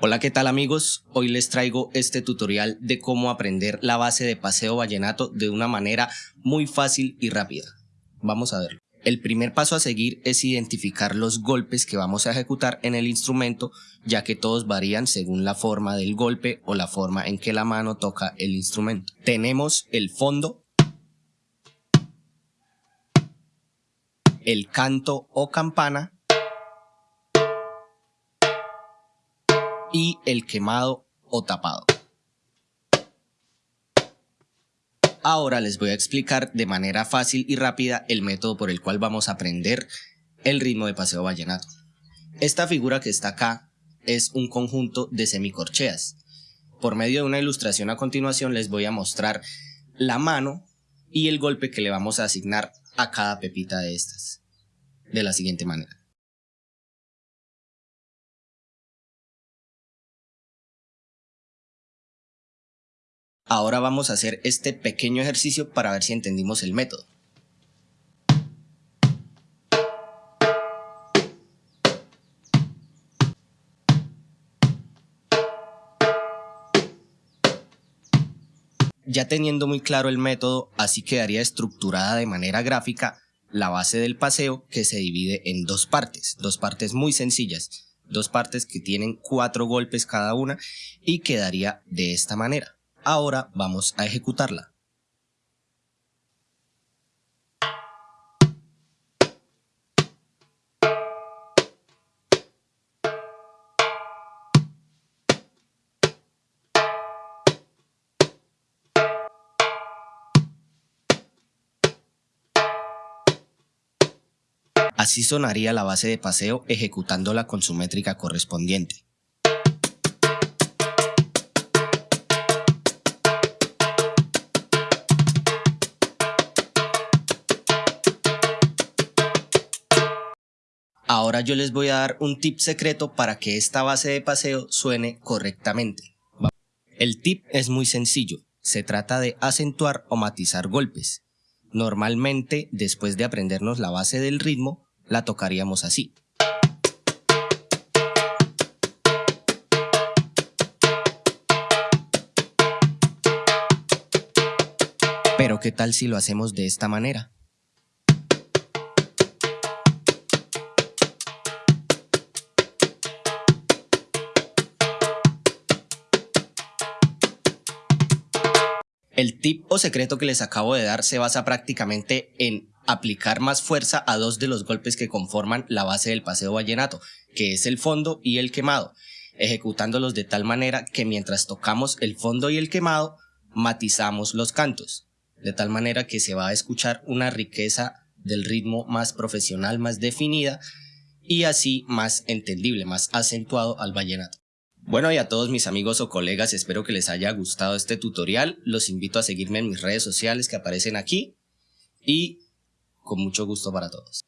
Hola qué tal amigos, hoy les traigo este tutorial de cómo aprender la base de paseo vallenato de una manera muy fácil y rápida. Vamos a verlo. El primer paso a seguir es identificar los golpes que vamos a ejecutar en el instrumento ya que todos varían según la forma del golpe o la forma en que la mano toca el instrumento. Tenemos el fondo, el canto o campana y el quemado o tapado. Ahora les voy a explicar de manera fácil y rápida el método por el cual vamos a aprender el ritmo de paseo vallenato. Esta figura que está acá es un conjunto de semicorcheas. Por medio de una ilustración a continuación les voy a mostrar la mano y el golpe que le vamos a asignar a cada pepita de estas. De la siguiente manera. Ahora vamos a hacer este pequeño ejercicio para ver si entendimos el método. Ya teniendo muy claro el método, así quedaría estructurada de manera gráfica la base del paseo que se divide en dos partes, dos partes muy sencillas, dos partes que tienen cuatro golpes cada una y quedaría de esta manera. Ahora vamos a ejecutarla. Así sonaría la base de paseo ejecutándola con su métrica correspondiente. Ahora yo les voy a dar un tip secreto para que esta base de paseo suene correctamente. El tip es muy sencillo, se trata de acentuar o matizar golpes. Normalmente, después de aprendernos la base del ritmo, la tocaríamos así. Pero ¿qué tal si lo hacemos de esta manera? El tip o secreto que les acabo de dar se basa prácticamente en aplicar más fuerza a dos de los golpes que conforman la base del paseo vallenato, que es el fondo y el quemado, ejecutándolos de tal manera que mientras tocamos el fondo y el quemado, matizamos los cantos, de tal manera que se va a escuchar una riqueza del ritmo más profesional, más definida y así más entendible, más acentuado al vallenato. Bueno y a todos mis amigos o colegas espero que les haya gustado este tutorial, los invito a seguirme en mis redes sociales que aparecen aquí y con mucho gusto para todos.